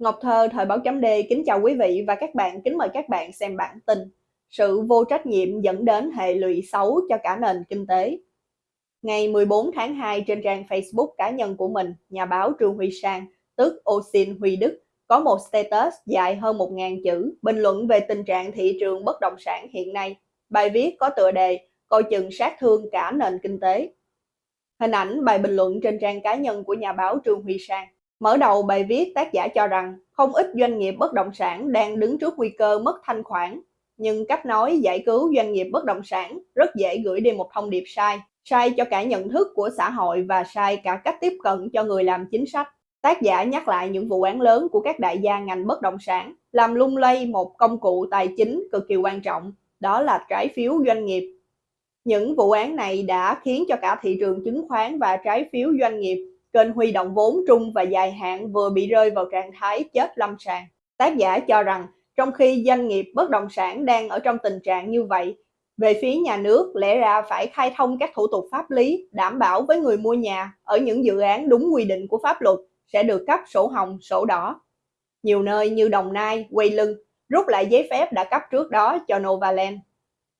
Ngọc Thơ, Thời báo chấm D kính chào quý vị và các bạn, kính mời các bạn xem bản tin Sự vô trách nhiệm dẫn đến hệ lụy xấu cho cả nền kinh tế Ngày 14 tháng 2 trên trang Facebook cá nhân của mình, nhà báo Trương Huy Sang, tức Osin Huy Đức, có một status dài hơn 1.000 chữ bình luận về tình trạng thị trường bất động sản hiện nay. Bài viết có tựa đề Coi chừng sát thương cả nền kinh tế. Hình ảnh bài bình luận trên trang cá nhân của nhà báo Trương Huy Sang. Mở đầu bài viết tác giả cho rằng không ít doanh nghiệp bất động sản đang đứng trước nguy cơ mất thanh khoản, nhưng cách nói giải cứu doanh nghiệp bất động sản rất dễ gửi đi một thông điệp sai, sai cho cả nhận thức của xã hội và sai cả cách tiếp cận cho người làm chính sách. Tác giả nhắc lại những vụ án lớn của các đại gia ngành bất động sản, làm lung lay một công cụ tài chính cực kỳ quan trọng, đó là trái phiếu doanh nghiệp. Những vụ án này đã khiến cho cả thị trường chứng khoán và trái phiếu doanh nghiệp kênh huy động vốn trung và dài hạn vừa bị rơi vào trạng thái chết lâm sàng. Tác giả cho rằng trong khi doanh nghiệp bất động sản đang ở trong tình trạng như vậy, về phía nhà nước lẽ ra phải khai thông các thủ tục pháp lý đảm bảo với người mua nhà ở những dự án đúng quy định của pháp luật sẽ được cấp sổ hồng, sổ đỏ. Nhiều nơi như Đồng Nai, Quay Lưng rút lại giấy phép đã cấp trước đó cho Novaland.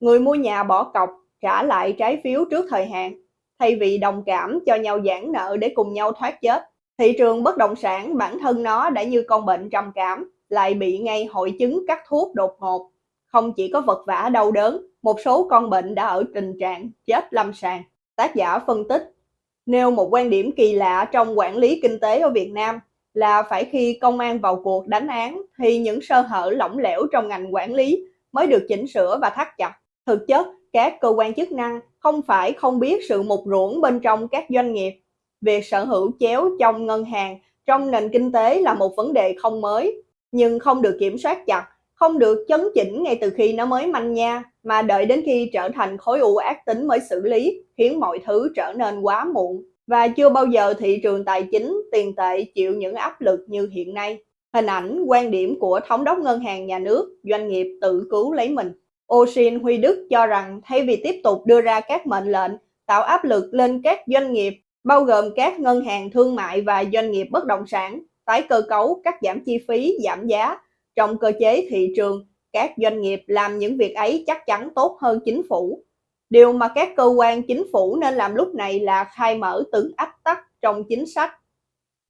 Người mua nhà bỏ cọc trả lại trái phiếu trước thời hạn thay vì đồng cảm cho nhau giãn nợ để cùng nhau thoát chết. Thị trường bất động sản bản thân nó đã như con bệnh trầm cảm, lại bị ngay hội chứng cắt thuốc đột ngột. Không chỉ có vật vã đau đớn, một số con bệnh đã ở tình trạng chết lâm sàng. Tác giả phân tích, nêu một quan điểm kỳ lạ trong quản lý kinh tế ở Việt Nam là phải khi công an vào cuộc đánh án thì những sơ hở lỏng lẻo trong ngành quản lý mới được chỉnh sửa và thắt chặt. Thực chất, các cơ quan chức năng không phải không biết sự mục ruỗng bên trong các doanh nghiệp. Việc sở hữu chéo trong ngân hàng trong nền kinh tế là một vấn đề không mới, nhưng không được kiểm soát chặt, không được chấn chỉnh ngay từ khi nó mới manh nha, mà đợi đến khi trở thành khối u ác tính mới xử lý, khiến mọi thứ trở nên quá muộn. Và chưa bao giờ thị trường tài chính, tiền tệ chịu những áp lực như hiện nay. Hình ảnh, quan điểm của thống đốc ngân hàng nhà nước, doanh nghiệp tự cứu lấy mình. Ocean Huy Đức cho rằng thay vì tiếp tục đưa ra các mệnh lệnh tạo áp lực lên các doanh nghiệp, bao gồm các ngân hàng thương mại và doanh nghiệp bất động sản, tái cơ cấu, cắt giảm chi phí, giảm giá, trong cơ chế thị trường, các doanh nghiệp làm những việc ấy chắc chắn tốt hơn chính phủ. Điều mà các cơ quan chính phủ nên làm lúc này là khai mở từng ách tắc trong chính sách.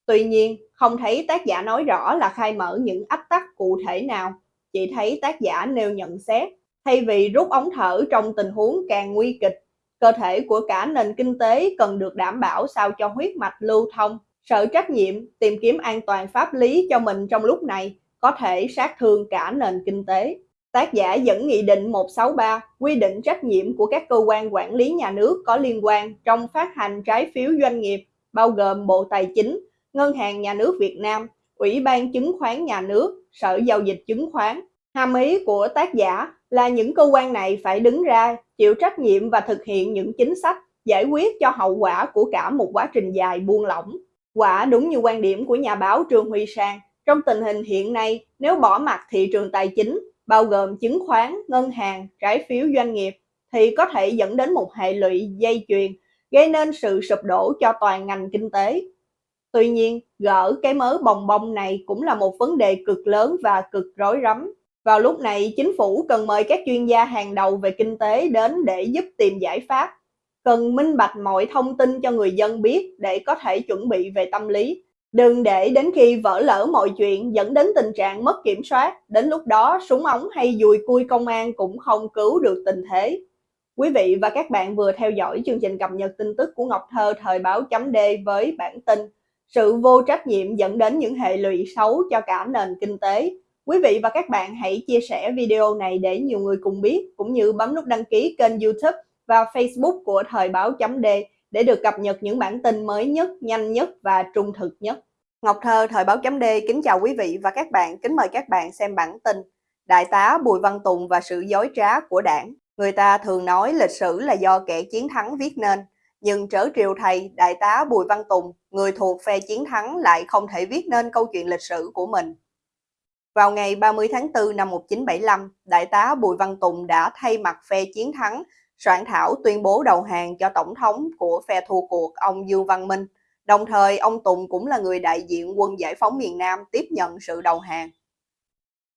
Tuy nhiên, không thấy tác giả nói rõ là khai mở những ách tắc cụ thể nào, chỉ thấy tác giả nêu nhận xét Thay vì rút ống thở trong tình huống càng nguy kịch, cơ thể của cả nền kinh tế cần được đảm bảo sao cho huyết mạch lưu thông. Sợ trách nhiệm tìm kiếm an toàn pháp lý cho mình trong lúc này có thể sát thương cả nền kinh tế. Tác giả dẫn Nghị định 163 quy định trách nhiệm của các cơ quan quản lý nhà nước có liên quan trong phát hành trái phiếu doanh nghiệp, bao gồm Bộ Tài chính, Ngân hàng Nhà nước Việt Nam, Ủy ban Chứng khoán Nhà nước, Sở Giao dịch Chứng khoán. Hàm ý của tác giả là những cơ quan này phải đứng ra chịu trách nhiệm và thực hiện những chính sách giải quyết cho hậu quả của cả một quá trình dài buông lỏng. Quả đúng như quan điểm của nhà báo Trương Huy Sang, trong tình hình hiện nay, nếu bỏ mặt thị trường tài chính, bao gồm chứng khoán, ngân hàng, trái phiếu doanh nghiệp, thì có thể dẫn đến một hệ lụy dây chuyền, gây nên sự sụp đổ cho toàn ngành kinh tế. Tuy nhiên, gỡ cái mớ bồng bông này cũng là một vấn đề cực lớn và cực rối rắm. Vào lúc này, chính phủ cần mời các chuyên gia hàng đầu về kinh tế đến để giúp tìm giải pháp. Cần minh bạch mọi thông tin cho người dân biết để có thể chuẩn bị về tâm lý. Đừng để đến khi vỡ lỡ mọi chuyện dẫn đến tình trạng mất kiểm soát, đến lúc đó súng ống hay dùi cui công an cũng không cứu được tình thế. Quý vị và các bạn vừa theo dõi chương trình cập nhật tin tức của Ngọc Thơ thời báo chấm D với bản tin Sự vô trách nhiệm dẫn đến những hệ lụy xấu cho cả nền kinh tế. Quý vị và các bạn hãy chia sẻ video này để nhiều người cùng biết, cũng như bấm nút đăng ký kênh youtube và facebook của Thời báo chấm D để được cập nhật những bản tin mới nhất, nhanh nhất và trung thực nhất. Ngọc Thơ Thời báo chấm D kính chào quý vị và các bạn, kính mời các bạn xem bản tin Đại tá Bùi Văn Tùng và sự dối trá của đảng. Người ta thường nói lịch sử là do kẻ chiến thắng viết nên, nhưng trở triều thầy Đại tá Bùi Văn Tùng, người thuộc phe chiến thắng lại không thể viết nên câu chuyện lịch sử của mình. Vào ngày 30 tháng 4 năm 1975, Đại tá Bùi Văn Tùng đã thay mặt phe chiến thắng soạn thảo tuyên bố đầu hàng cho tổng thống của phe thua cuộc ông Dương Văn Minh, Đồng thời, ông Tùng cũng là người đại diện quân giải phóng miền Nam tiếp nhận sự đầu hàng.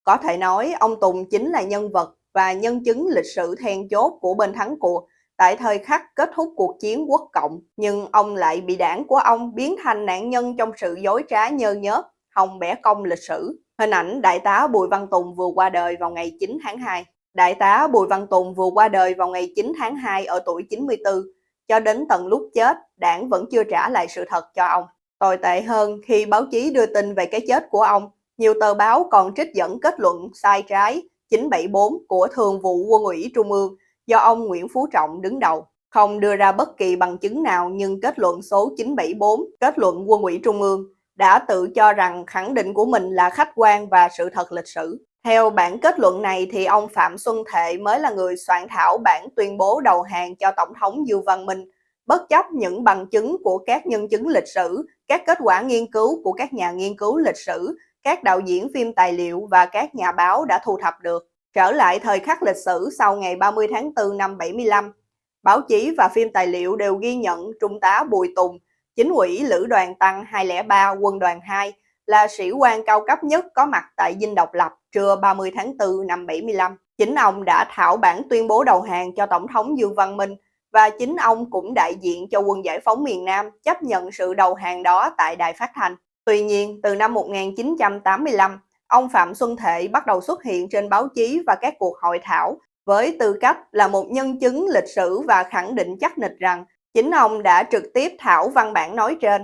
Có thể nói, ông Tùng chính là nhân vật và nhân chứng lịch sử then chốt của bên thắng cuộc. Tại thời khắc kết thúc cuộc chiến quốc cộng, nhưng ông lại bị đảng của ông biến thành nạn nhân trong sự dối trá nhơ nhớp, hồng bẻ cong lịch sử. Hình ảnh Đại tá Bùi Văn Tùng vừa qua đời vào ngày 9 tháng 2. Đại tá Bùi Văn Tùng vừa qua đời vào ngày 9 tháng 2 ở tuổi 94. Cho đến tận lúc chết, đảng vẫn chưa trả lại sự thật cho ông. Tồi tệ hơn, khi báo chí đưa tin về cái chết của ông, nhiều tờ báo còn trích dẫn kết luận sai trái 974 của Thường vụ Quân ủy Trung ương do ông Nguyễn Phú Trọng đứng đầu. Không đưa ra bất kỳ bằng chứng nào nhưng kết luận số 974, kết luận Quân ủy Trung ương, đã tự cho rằng khẳng định của mình là khách quan và sự thật lịch sử. Theo bản kết luận này thì ông Phạm Xuân Thệ mới là người soạn thảo bản tuyên bố đầu hàng cho Tổng thống Dương Văn Minh, bất chấp những bằng chứng của các nhân chứng lịch sử, các kết quả nghiên cứu của các nhà nghiên cứu lịch sử, các đạo diễn phim tài liệu và các nhà báo đã thu thập được. Trở lại thời khắc lịch sử sau ngày 30 tháng 4 năm 75, báo chí và phim tài liệu đều ghi nhận Trung tá Bùi Tùng, chính ủy Lữ đoàn Tăng 203 quân đoàn 2 là sĩ quan cao cấp nhất có mặt tại Dinh Độc Lập trưa 30 tháng 4 năm 75. Chính ông đã thảo bản tuyên bố đầu hàng cho Tổng thống Dương Văn Minh và chính ông cũng đại diện cho quân giải phóng miền Nam chấp nhận sự đầu hàng đó tại đài phát thanh. Tuy nhiên, từ năm 1985, ông Phạm Xuân Thệ bắt đầu xuất hiện trên báo chí và các cuộc hội thảo với tư cách là một nhân chứng lịch sử và khẳng định chắc nịch rằng chính ông đã trực tiếp thảo văn bản nói trên.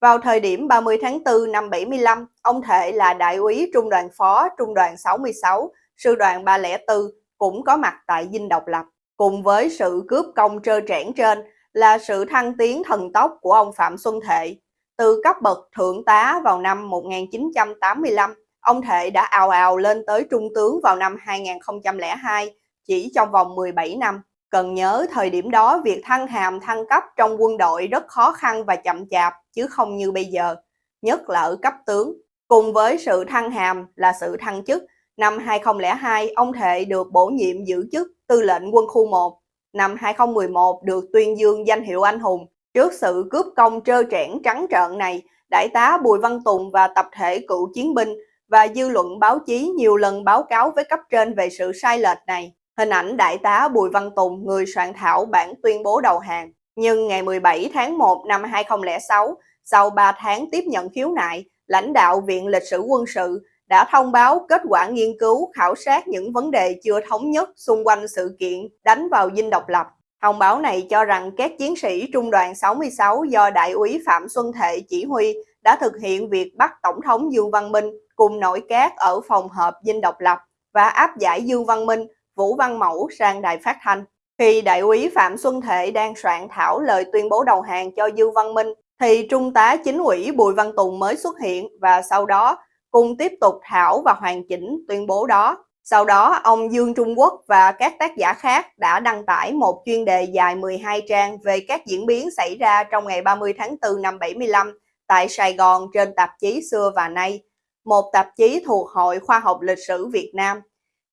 Vào thời điểm 30 tháng 4 năm 75, ông Thệ là đại úy trung đoàn phó trung đoàn 66, sư đoàn 304 cũng có mặt tại Dinh Độc Lập. Cùng với sự cướp công trơ trẽn trên là sự thăng tiến thần tốc của ông Phạm Xuân Thệ. Từ cấp bậc thượng tá vào năm 1985, ông Thệ đã ào ào lên tới trung tướng vào năm 2002, chỉ trong vòng 17 năm. Cần nhớ thời điểm đó việc thăng hàm thăng cấp trong quân đội rất khó khăn và chậm chạp chứ không như bây giờ, nhất là ở cấp tướng. Cùng với sự thăng hàm là sự thăng chức, năm 2002 ông Thệ được bổ nhiệm giữ chức tư lệnh quân khu 1. Năm 2011 được tuyên dương danh hiệu anh hùng. Trước sự cướp công trơ trẽn trắng trợn này, đại tá Bùi Văn Tùng và tập thể cựu chiến binh và dư luận báo chí nhiều lần báo cáo với cấp trên về sự sai lệch này. Hình ảnh đại tá Bùi Văn Tùng, người soạn thảo bản tuyên bố đầu hàng. Nhưng ngày 17 tháng 1 năm 2006, sau 3 tháng tiếp nhận khiếu nại, lãnh đạo Viện Lịch sử Quân sự đã thông báo kết quả nghiên cứu khảo sát những vấn đề chưa thống nhất xung quanh sự kiện đánh vào dinh độc lập. Thông báo này cho rằng các chiến sĩ Trung đoàn 66 do Đại úy Phạm Xuân Thệ chỉ huy đã thực hiện việc bắt Tổng thống Dương Văn Minh cùng nội các ở phòng hợp dinh độc lập và áp giải Dương Văn Minh, Vũ Văn Mẫu sang đài phát thanh. Khi đại úy Phạm Xuân Thệ đang soạn thảo lời tuyên bố đầu hàng cho Dương Văn Minh, thì Trung tá chính ủy Bùi Văn Tùng mới xuất hiện và sau đó cùng tiếp tục thảo và hoàn chỉnh tuyên bố đó. Sau đó, ông Dương Trung Quốc và các tác giả khác đã đăng tải một chuyên đề dài 12 trang về các diễn biến xảy ra trong ngày 30 tháng 4 năm 75 tại Sài Gòn trên tạp chí Xưa và Nay, một tạp chí thuộc Hội Khoa học Lịch sử Việt Nam.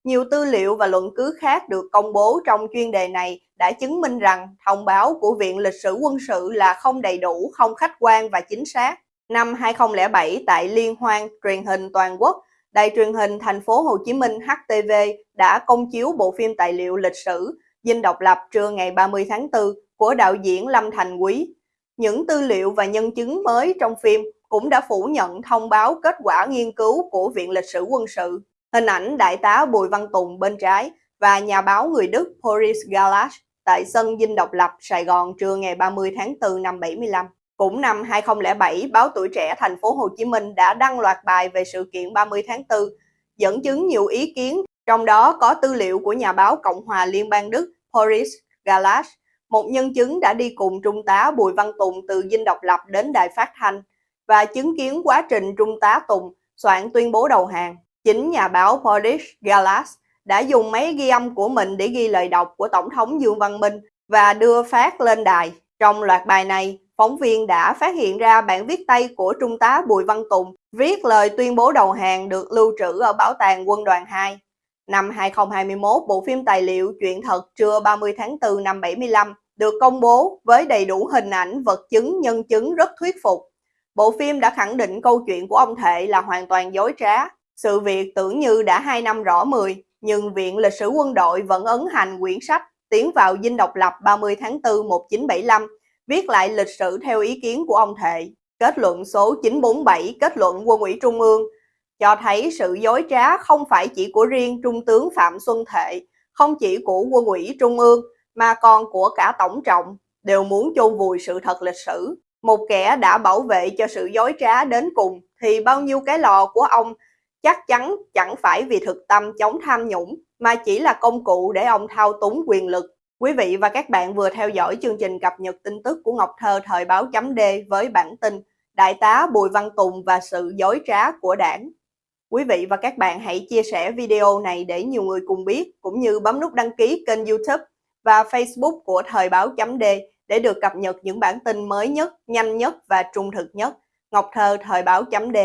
Nhiều tư liệu và luận cứ khác được công bố trong chuyên đề này đã chứng minh rằng thông báo của Viện Lịch sử Quân sự là không đầy đủ, không khách quan và chính xác. Năm 2007 tại Liên hoan truyền hình toàn quốc, Đài truyền hình thành phố Hồ Chí Minh HTV đã công chiếu bộ phim tài liệu lịch sử Dinh độc lập trưa ngày 30 tháng 4 của đạo diễn Lâm Thành Quý. Những tư liệu và nhân chứng mới trong phim cũng đã phủ nhận thông báo kết quả nghiên cứu của Viện Lịch sử Quân sự. Hình ảnh Đại tá Bùi Văn Tùng bên trái và nhà báo người Đức Boris Galash tại sân Dinh Độc Lập, Sài Gòn trưa ngày 30 tháng 4 năm 75. Cũng năm 2007, báo Tuổi Trẻ thành phố Hồ Chí Minh đã đăng loạt bài về sự kiện 30 tháng 4, dẫn chứng nhiều ý kiến, trong đó có tư liệu của nhà báo Cộng hòa Liên bang Đức Boris Galash, một nhân chứng đã đi cùng Trung tá Bùi Văn Tùng từ Dinh Độc Lập đến đài phát thanh và chứng kiến quá trình Trung tá Tùng soạn tuyên bố đầu hàng. Chính nhà báo Boris Galas đã dùng máy ghi âm của mình để ghi lời đọc của Tổng thống Dương Văn Minh và đưa phát lên đài. Trong loạt bài này, phóng viên đã phát hiện ra bản viết tay của Trung tá Bùi Văn Tùng viết lời tuyên bố đầu hàng được lưu trữ ở Bảo tàng Quân đoàn 2. Năm 2021, bộ phim tài liệu Chuyện thật trưa 30 tháng 4 năm 75 được công bố với đầy đủ hình ảnh, vật chứng, nhân chứng rất thuyết phục. Bộ phim đã khẳng định câu chuyện của ông Thệ là hoàn toàn dối trá. Sự việc tưởng như đã 2 năm rõ 10, nhưng Viện Lịch sử Quân đội vẫn ấn hành quyển sách Tiến vào dinh độc lập 30 tháng 4 1975, viết lại lịch sử theo ý kiến của ông Thệ. Kết luận số 947 kết luận quân ủy Trung ương cho thấy sự dối trá không phải chỉ của riêng Trung tướng Phạm Xuân Thệ, không chỉ của quân ủy Trung ương, mà còn của cả Tổng trọng, đều muốn chôn vùi sự thật lịch sử. Một kẻ đã bảo vệ cho sự dối trá đến cùng, thì bao nhiêu cái lò của ông chắc chắn chẳng phải vì thực tâm chống tham nhũng, mà chỉ là công cụ để ông thao túng quyền lực. Quý vị và các bạn vừa theo dõi chương trình cập nhật tin tức của Ngọc Thơ thời báo chấm D với bản tin Đại tá Bùi Văn Tùng và sự dối trá của đảng. Quý vị và các bạn hãy chia sẻ video này để nhiều người cùng biết, cũng như bấm nút đăng ký kênh youtube và facebook của Thời báo chấm D để được cập nhật những bản tin mới nhất, nhanh nhất và trung thực nhất. Ngọc Thơ Thời báo chấm D